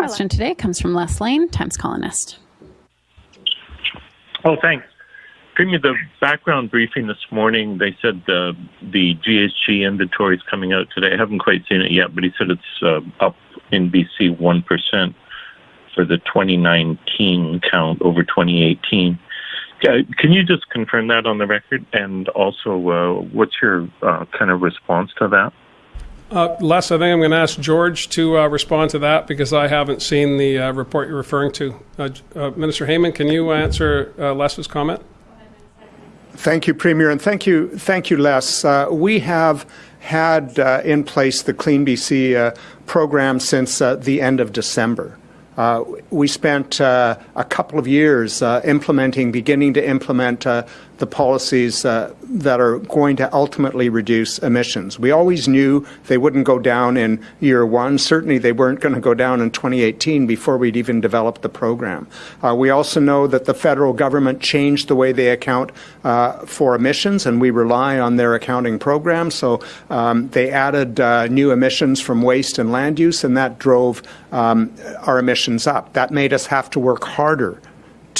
question today comes from Les Leyne, Times Colonist. Oh, thanks. Premier, the background briefing this morning, they said the, the GHG inventory is coming out today. I haven't quite seen it yet, but he said it's uh, up in BC 1% for the 2019 count over 2018. Uh, can you just confirm that on the record? And also, uh, what's your uh, kind of response to that? Uh, Les, I think I'm going to ask George to uh, respond to that because I haven't seen the uh, report you're referring to. Uh, uh, Minister Heyman, can you answer uh, Les's comment? Thank you, Premier, and thank you, thank you, Les. we have had in place the Clean BC program since the end of December. Uh, we spent uh, a couple of years uh, implementing, beginning to implement the policies uh, that are going to ultimately reduce emissions. We always knew they wouldn't go down in year one. Certainly, they weren't going to go down in 2018 before we'd even developed the program. Uh, we also know that the federal government changed the way they account uh, for emissions, and we rely on their accounting program. So um, they added uh, new emissions from waste and land use, and that drove um, our emissions up. That made us have to work harder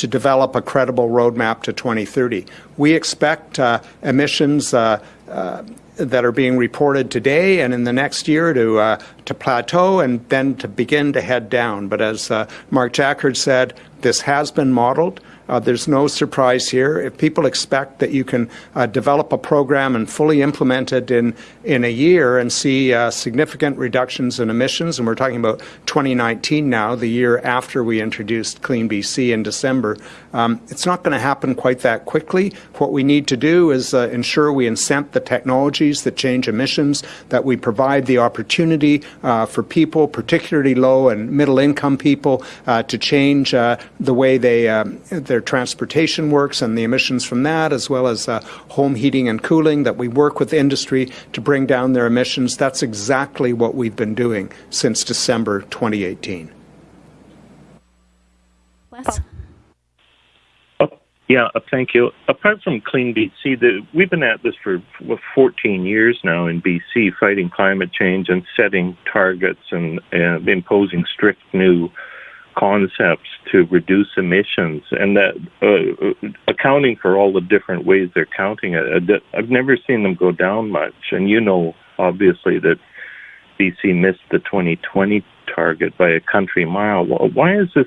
to develop a credible roadmap to 2030. We expect uh, emissions uh, uh, that are being reported today and in the next year to uh, to plateau and then to begin to head down. But as uh, Mark Jaccard said, this has been modeled. Uh, there's no surprise here. If people expect that you can uh, develop a program and fully implement it in, in a year and see uh, significant reductions in emissions, and we're talking about 2019 now, the year after we introduced Clean BC in December, um, it's not going to happen quite that quickly. What we need to do is uh, ensure we incent the technologies that change emissions, that we provide the opportunity uh, for people, particularly low and middle income people, uh, to change the way they um, their transportation works and the emissions from that, as well as uh, home heating and cooling, that we work with industry to bring down their emissions. That's exactly what we've been doing since December 2018. Les? Yeah, uh, thank you. Apart from Clean BC, the, we've been at this for 14 years now in BC, fighting climate change and setting targets and uh, imposing strict new concepts to reduce emissions. And that uh, accounting for all the different ways they're counting it uh, i've never seen them go down much. And you know obviously that bc missed the 2020 target by a country mile. Why is this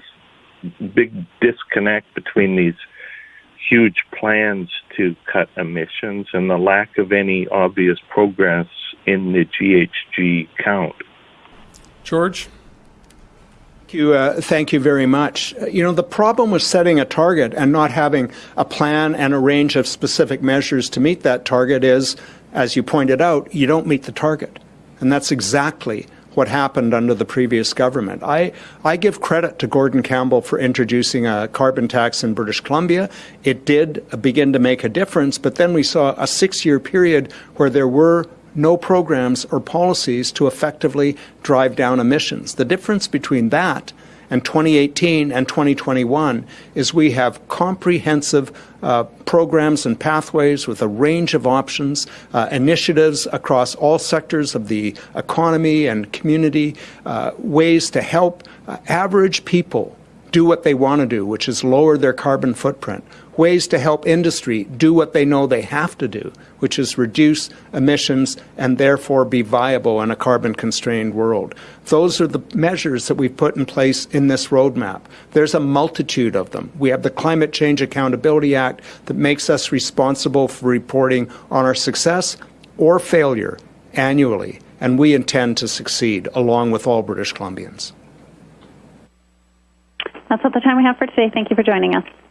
big disconnect between these huge plans to cut emissions and the lack of any obvious progress in the ghg count george you, uh, thank you very much. You know, the problem with setting a target and not having a plan and a range of specific measures to meet that target is, as you pointed out, you don't meet the target. And that's exactly what happened under the previous government. I, I give credit to Gordon Campbell for introducing a carbon tax in British Columbia. It did begin to make a difference, but then we saw a six year period where there were no programs or policies to effectively drive down emissions. The difference between that and 2018 and 2021 is we have comprehensive uh, programs and pathways with a range of options, uh, initiatives across all sectors of the economy and community, uh, ways to help uh, average people do what they want to do, which is lower their carbon footprint. Ways to help industry do what they know they have to do, which is reduce emissions and therefore be viable in a carbon constrained world. Those are the measures that we've put in place in this roadmap. There's a multitude of them. We have the Climate Change Accountability Act that makes us responsible for reporting on our success or failure annually, and we intend to succeed along with all British Columbians. That's all the time we have for today. Thank you for joining us.